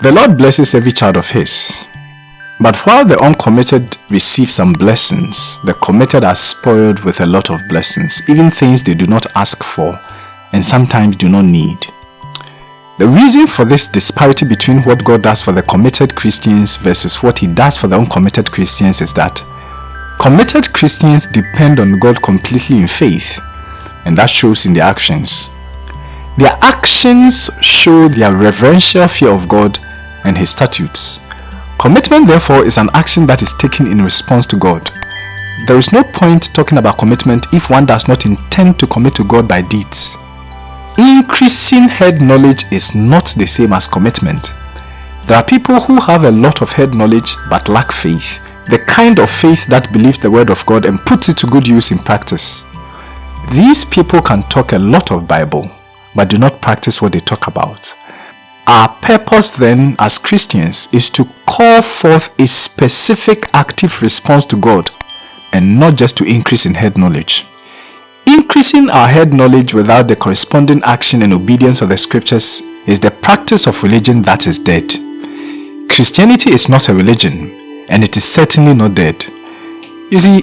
The Lord blesses every child of His. But while the uncommitted receive some blessings, the committed are spoiled with a lot of blessings, even things they do not ask for and sometimes do not need. The reason for this disparity between what God does for the committed Christians versus what He does for the uncommitted Christians is that committed Christians depend on God completely in faith, and that shows in their actions. Their actions show their reverential fear of God and His statutes. Commitment therefore is an action that is taken in response to God. There is no point talking about commitment if one does not intend to commit to God by deeds. Increasing head knowledge is not the same as commitment. There are people who have a lot of head knowledge but lack faith. The kind of faith that believes the word of God and puts it to good use in practice. These people can talk a lot of Bible but do not practice what they talk about. Our purpose then as Christians is to call forth a specific active response to God and not just to increase in head knowledge. Increasing our head knowledge without the corresponding action and obedience of the scriptures is the practice of religion that is dead. Christianity is not a religion and it is certainly not dead. You see,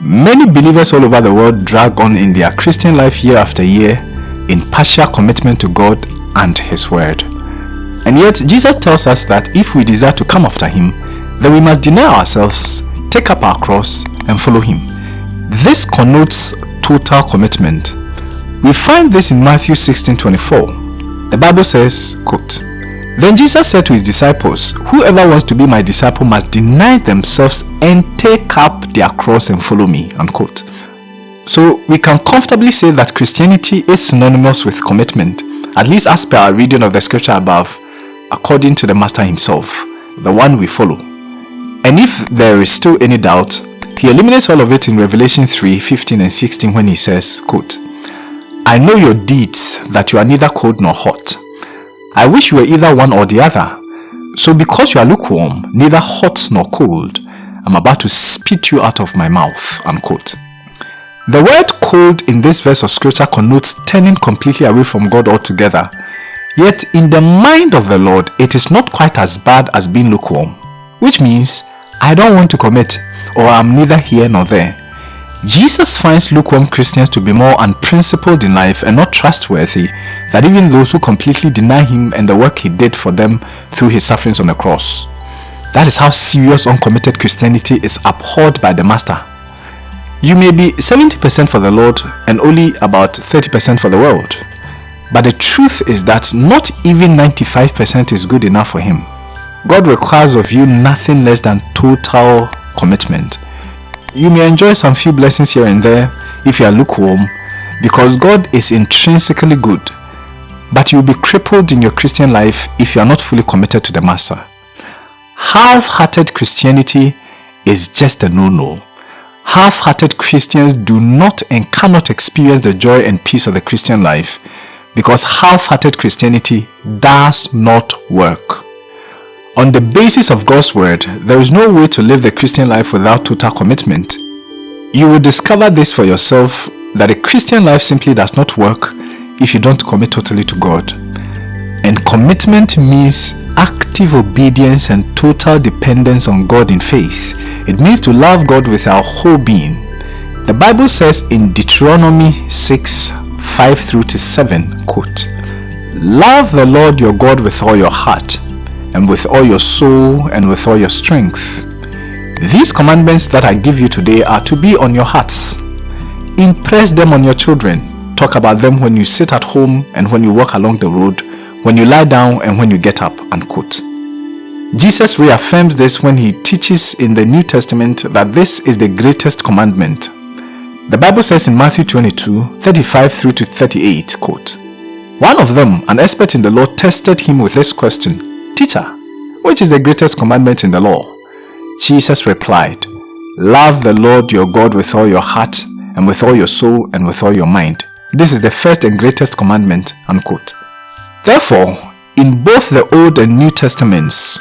many believers all over the world drag on in their Christian life year after year in partial commitment to God and His Word. And yet Jesus tells us that if we desire to come after Him, then we must deny ourselves, take up our cross and follow Him. This connotes total commitment. We find this in Matthew 16:24. The Bible says, quote, Then Jesus said to his disciples, Whoever wants to be my disciple must deny themselves and take up their cross and follow me. Unquote. So we can comfortably say that Christianity is synonymous with commitment, at least as per our reading of the scripture above, according to the Master himself, the one we follow. And if there is still any doubt, he eliminates all of it in Revelation 3, 15 and 16 when he says, quote, I know your deeds, that you are neither cold nor hot. I wish you were either one or the other. So because you are lukewarm, neither hot nor cold, I'm about to spit you out of my mouth. Unquote. The word cold in this verse of scripture connotes turning completely away from God altogether. Yet in the mind of the Lord, it is not quite as bad as being lukewarm. Which means, I don't want to commit or I'm neither here nor there. Jesus finds lukewarm Christians to be more unprincipled in life and not trustworthy than even those who completely deny him and the work he did for them through his sufferings on the cross. That is how serious uncommitted Christianity is abhorred by the Master. You may be 70% for the Lord and only about 30% for the world. But the truth is that not even 95% is good enough for him. God requires of you nothing less than total commitment. You may enjoy some few blessings here and there if you are lukewarm because God is intrinsically good. But you will be crippled in your Christian life if you are not fully committed to the Master. Half-hearted Christianity is just a no-no. Half-hearted Christians do not and cannot experience the joy and peace of the Christian life because half-hearted Christianity does not work. On the basis of God's word, there is no way to live the Christian life without total commitment. You will discover this for yourself that a Christian life simply does not work if you don't commit totally to God. And commitment means active obedience and total dependence on God in faith. It means to love God with our whole being. The Bible says in Deuteronomy 6 5 through to 7, quote, Love the Lord your God with all your heart and with all your soul and with all your strength. These commandments that I give you today are to be on your hearts. Impress them on your children. Talk about them when you sit at home and when you walk along the road, when you lie down and when you get up. Unquote. Jesus reaffirms this when he teaches in the New Testament that this is the greatest commandment. The Bible says in Matthew 22, 35 through to 38, quote, One of them, an expert in the law, tested him with this question, Teacher, which is the greatest commandment in the law? Jesus replied, Love the Lord your God with all your heart and with all your soul and with all your mind. This is the first and greatest commandment. Unquote. Therefore, in both the Old and New Testaments,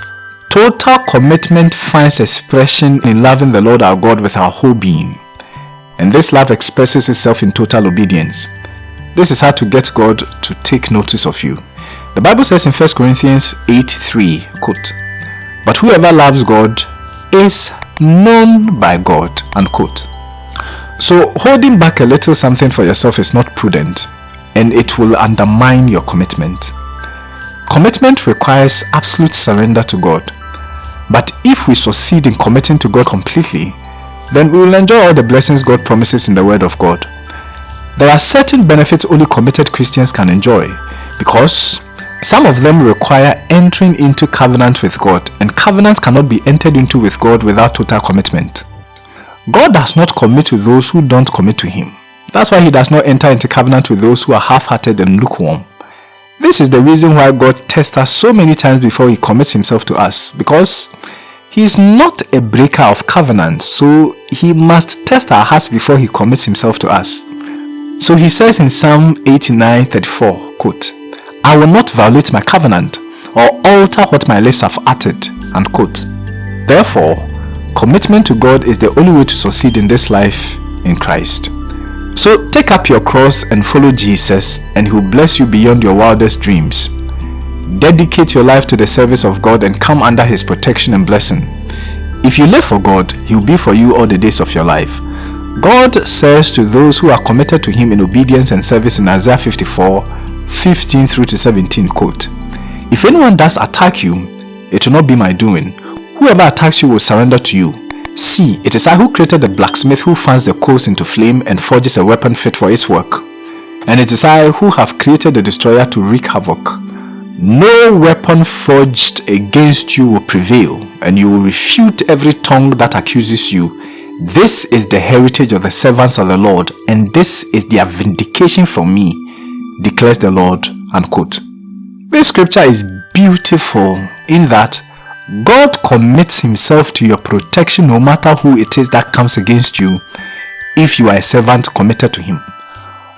total commitment finds expression in loving the Lord our God with our whole being. And this love expresses itself in total obedience. This is how to get God to take notice of you. The Bible says in 1 Corinthians 8 3, quote, But whoever loves God is known by God, unquote. So holding back a little something for yourself is not prudent and it will undermine your commitment. Commitment requires absolute surrender to God. But if we succeed in committing to God completely, then we will enjoy all the blessings God promises in the Word of God. There are certain benefits only committed Christians can enjoy because some of them require entering into covenant with God and covenant cannot be entered into with God without total commitment. God does not commit to those who don't commit to Him. That's why He does not enter into covenant with those who are half-hearted and lukewarm. This is the reason why God tests us so many times before He commits Himself to us because He is not a breaker of covenants, so He must test our hearts before He commits Himself to us. So He says in Psalm 89 34, quote, I will not violate my covenant or alter what my lips have uttered, unquote. Therefore, commitment to God is the only way to succeed in this life in Christ. So take up your cross and follow Jesus and he will bless you beyond your wildest dreams. Dedicate your life to the service of God and come under his protection and blessing. If you live for God, he will be for you all the days of your life. God says to those who are committed to him in obedience and service in Isaiah 54, 15 through to 17, quote, If anyone does attack you, it will not be my doing. Whoever attacks you will surrender to you. See, it is I who created the blacksmith who fans the coals into flame and forges a weapon fit for its work. And it is I who have created the destroyer to wreak havoc. No weapon forged against you will prevail, and you will refute every tongue that accuses you. This is the heritage of the servants of the Lord, and this is their vindication from me, declares the Lord. Unquote. This scripture is beautiful in that God commits himself to your protection no matter who it is that comes against you if you are a servant committed to him.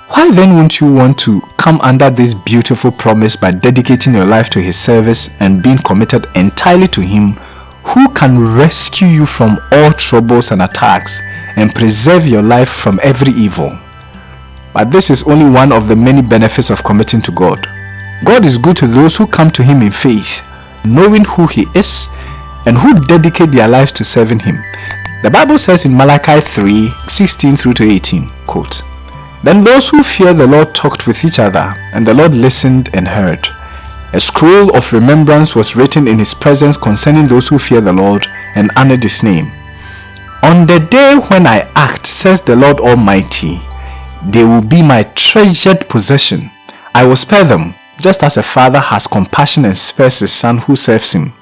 Why then won't you want to come under this beautiful promise by dedicating your life to his service and being committed entirely to him who can rescue you from all troubles and attacks and preserve your life from every evil? But this is only one of the many benefits of committing to God. God is good to those who come to him in faith knowing who he is and who dedicate their lives to serving him. The Bible says in Malachi 3, 16 through to 18, quote, Then those who fear the Lord talked with each other, and the Lord listened and heard. A scroll of remembrance was written in his presence concerning those who fear the Lord and honor his name. On the day when I act, says the Lord Almighty, they will be my treasured possession. I will spare them, just as a father has compassion and spares his son who serves him.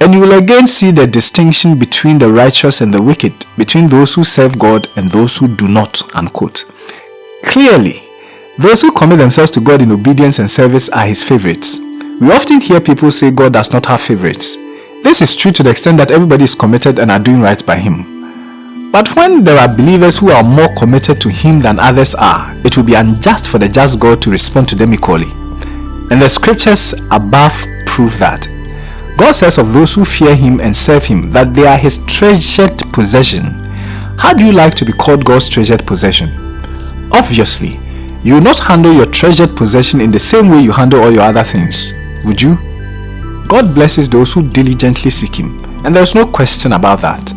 And you will again see the distinction between the righteous and the wicked, between those who serve God and those who do not. Unquote. Clearly, those who commit themselves to God in obedience and service are his favorites. We often hear people say God does not have favorites. This is true to the extent that everybody is committed and are doing right by him. But when there are believers who are more committed to him than others are, it will be unjust for the just God to respond to them equally. And the scriptures above prove that. God says of those who fear him and serve him that they are his treasured possession. How do you like to be called God's treasured possession? Obviously, you will not handle your treasured possession in the same way you handle all your other things, would you? God blesses those who diligently seek him, and there is no question about that.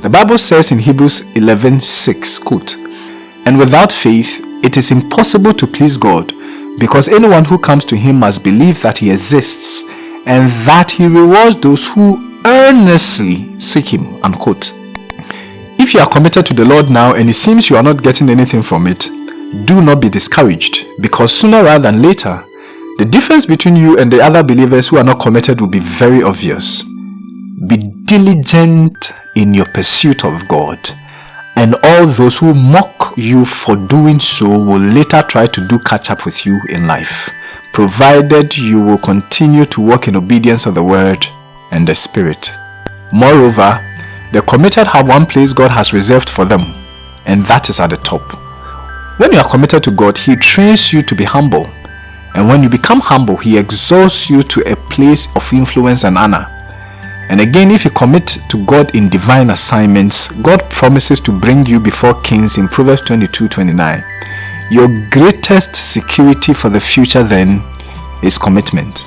The Bible says in Hebrews 11:6, quote, And without faith, it is impossible to please God, because anyone who comes to him must believe that he exists and that he rewards those who earnestly seek him. Unquote. If you are committed to the Lord now and it seems you are not getting anything from it, do not be discouraged because sooner rather than later, the difference between you and the other believers who are not committed will be very obvious. Be diligent in your pursuit of God and all those who mock you for doing so will later try to do catch up with you in life, provided you will continue to walk in obedience of the word and the spirit. Moreover, the committed have one place God has reserved for them, and that is at the top. When you are committed to God, He trains you to be humble, and when you become humble, He exalts you to a place of influence and honor. And again, if you commit to God in divine assignments, God promises to bring you before kings in Proverbs 22 29. Your greatest security for the future then is commitment.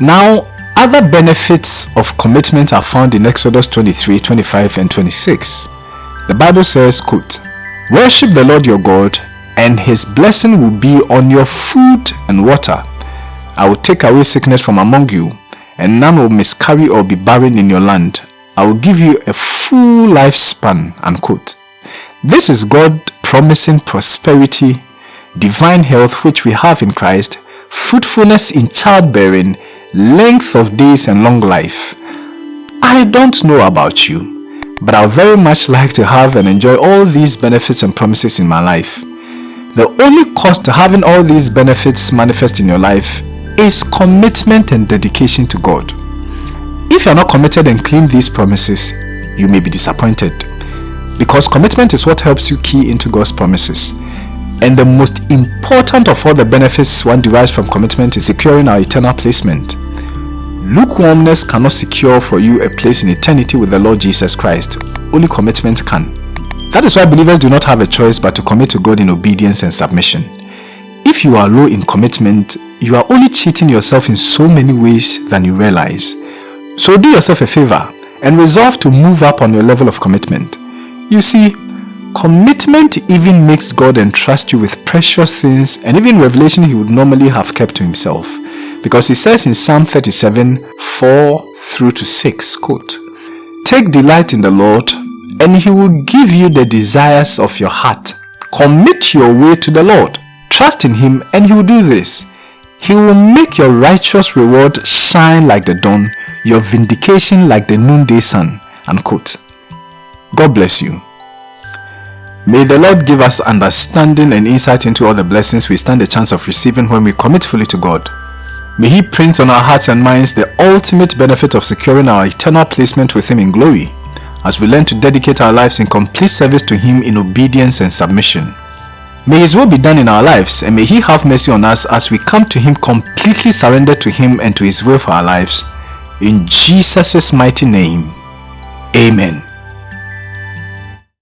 Now, other benefits of commitment are found in Exodus 23, 25 and 26. The Bible says, quote, Worship the Lord your God, and his blessing will be on your food and water. I will take away sickness from among you, and none will miscarry or be barren in your land. I will give you a full lifespan. Unquote. This is God promising prosperity, divine health which we have in Christ, fruitfulness in childbearing, length of days and long life. I don't know about you, but I would very much like to have and enjoy all these benefits and promises in my life. The only cost to having all these benefits manifest in your life is commitment and dedication to God. If you are not committed and claim these promises, you may be disappointed because commitment is what helps you key into God's promises. And the most important of all the benefits one derives from commitment is securing our eternal placement. Lukewarmness cannot secure for you a place in eternity with the Lord Jesus Christ. Only commitment can. That is why believers do not have a choice but to commit to God in obedience and submission. If you are low in commitment, you are only cheating yourself in so many ways than you realize. So do yourself a favor and resolve to move up on your level of commitment. You see, commitment even makes God entrust you with precious things and even revelation he would normally have kept to himself. Because he says in Psalm 37, 4 through to 6, quote, Take delight in the Lord, and he will give you the desires of your heart. Commit your way to the Lord. Trust in him and he will do this. He will make your righteous reward shine like the dawn, your vindication like the noonday sun. Unquote. God bless you. May the Lord give us understanding and insight into all the blessings we stand a chance of receiving when we commit fully to God. May He print on our hearts and minds the ultimate benefit of securing our eternal placement with Him in glory as we learn to dedicate our lives in complete service to Him in obedience and submission. May His will be done in our lives and may He have mercy on us as we come to Him completely surrendered to Him and to His will for our lives. In Jesus' mighty name, Amen.